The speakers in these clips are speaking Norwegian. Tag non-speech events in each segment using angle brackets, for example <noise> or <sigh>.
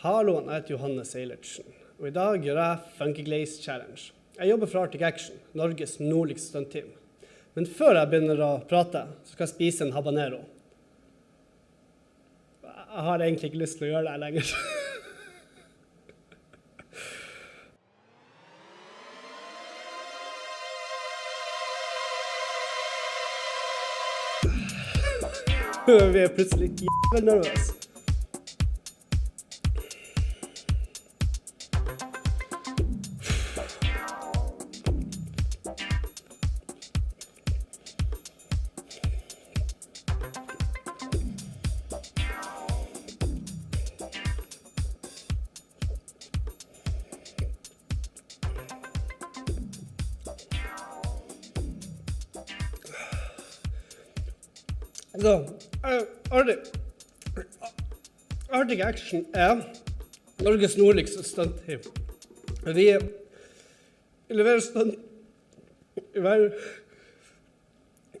Hallo, jeg heter Johanne Seilertsen, og i dag gjør jeg Funky Glaze Challenge. Jeg jobber for Arctic Action, Norges nordligste stuntteam. Men før jeg begynner å prate, så skal jeg spise en habanero. Jeg har egentlig ikke lyst til å gjøre det lenger. <laughs> Vi er plutselig jævlig nervøse. Så, eh, Arctic, Action. Er Norges nordligste stuntteam. Vi leverer stunt i hver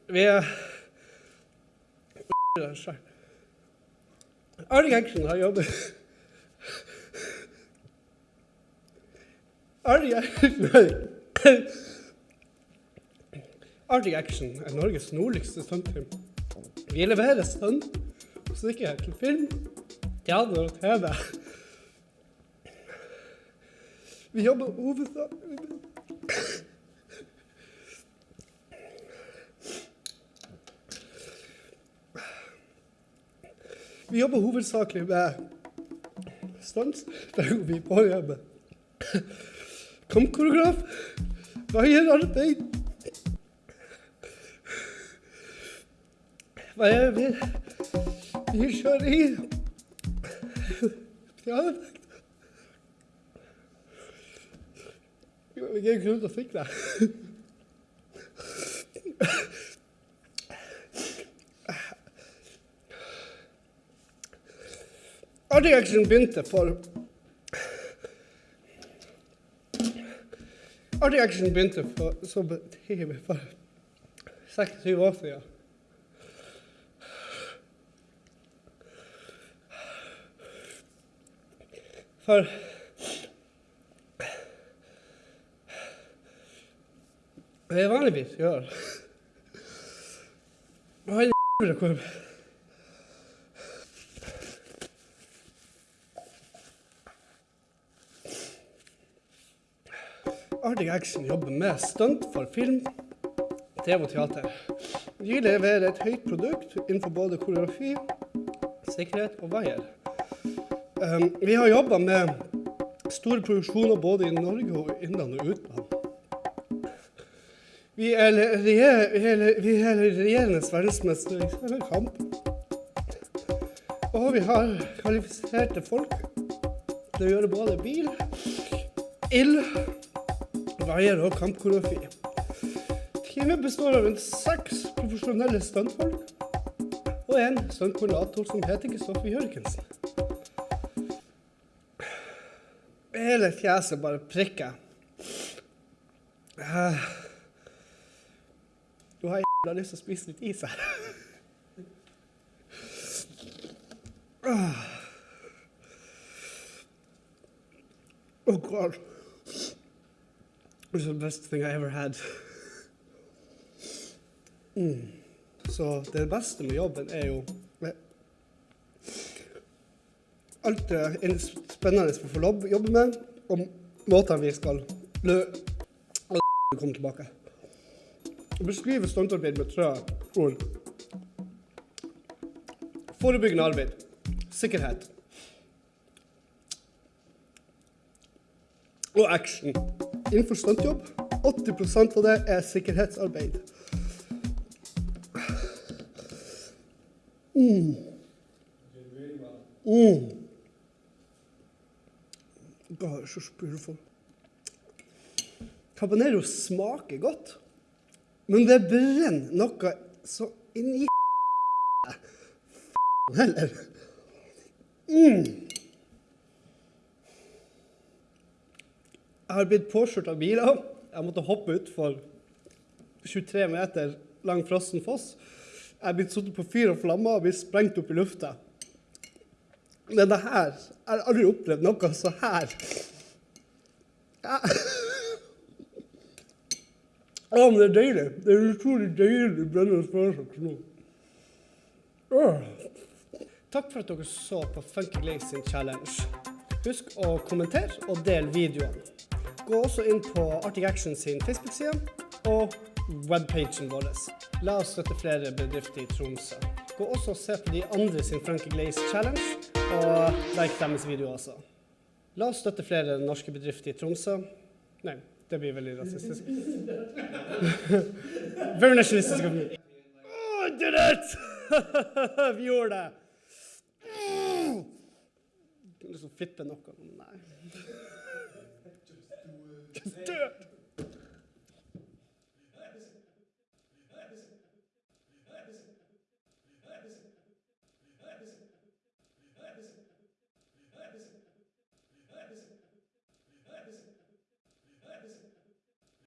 Vi er Arctic Action. Har jobbet Arctic Action. Er Norges nordligste stuntteam. Vi leverer og sikkerhet til film, teater og TV. Vi jobber hovedsakelig Vi jobber hovedsakelig med stans, Der vi på jobb. Kampkoreograf, vaierarbeid Hva er det vi, vi kjører i? Ja, vi er ikke ute og fikk det. jeg Action begynte for Jeg Action begynte for, som team for seks-syv år siden. For det er vanligvis gjør Hva er det Arctic Action jobber med stunt for film, TV og teater. De leverer et høyt produkt innenfor både koreografi, sikkerhet og vaier. Vi har jobba med store produksjoner både i Norge og innland og utland. Vi er, vi er, er regjerende verdensmester i kamp. Og vi har kvalifiserte folk til å gjøre både bil, ild, veier og kampkoreografi. Teamet består av rundt seks profesjonelle stuntfolk og en stuntkoordinator som heter Kristoffer Jørgensen. Hele fjeset bare prikker. Uh, du har jævla lyst til å spise litt is her. uh. Oh god. It's the best thing I ever had. Mm. Så det beste med jobben er jo alt er spennende vi får jobbe med, og måtene vi skal lø... komme tilbake. Å beskrive stuntarbeid med tre ord. Forebyggende arbeid. Sikkerhet. Og action. Innenfor stuntjobb, 80% av det er sikkerhetsarbeid. Mm. Mm. Gosh, just beautiful. Habanero smaker godt, men det brenner noe så inn i <laughs> heller. Mm. Jeg har blitt påkjørt av biler. Jeg måtte hoppe utfor 23 meter lang frossen foss. Jeg er blitt satt på fyr og flammer og blitt sprengt opp i lufta. Men det her Jeg har aldri opplevd noe så her. Å, men det er deilig. Det er utrolig deilig brennende sparsak nå. Takk for at dere så på Funky Glaze sin challenge. Husk å kommentere og dele videoene. Gå også inn på Arctic Action sin Facebook-side og webpagen vår. La oss støtte flere bedrifter i Tromsø. Gå også og se på de andre sin Funky Glaze challenge, og like deres video også. La oss støtte flere norske bedrifter i Tromsø. Nei, det blir veldig rasistisk. <laughs> Very nationalistisk of me. Oh, I did it! <laughs> Vi gjorde det! Mm. Liksom flippe noe. Nei. <laughs> Just do it.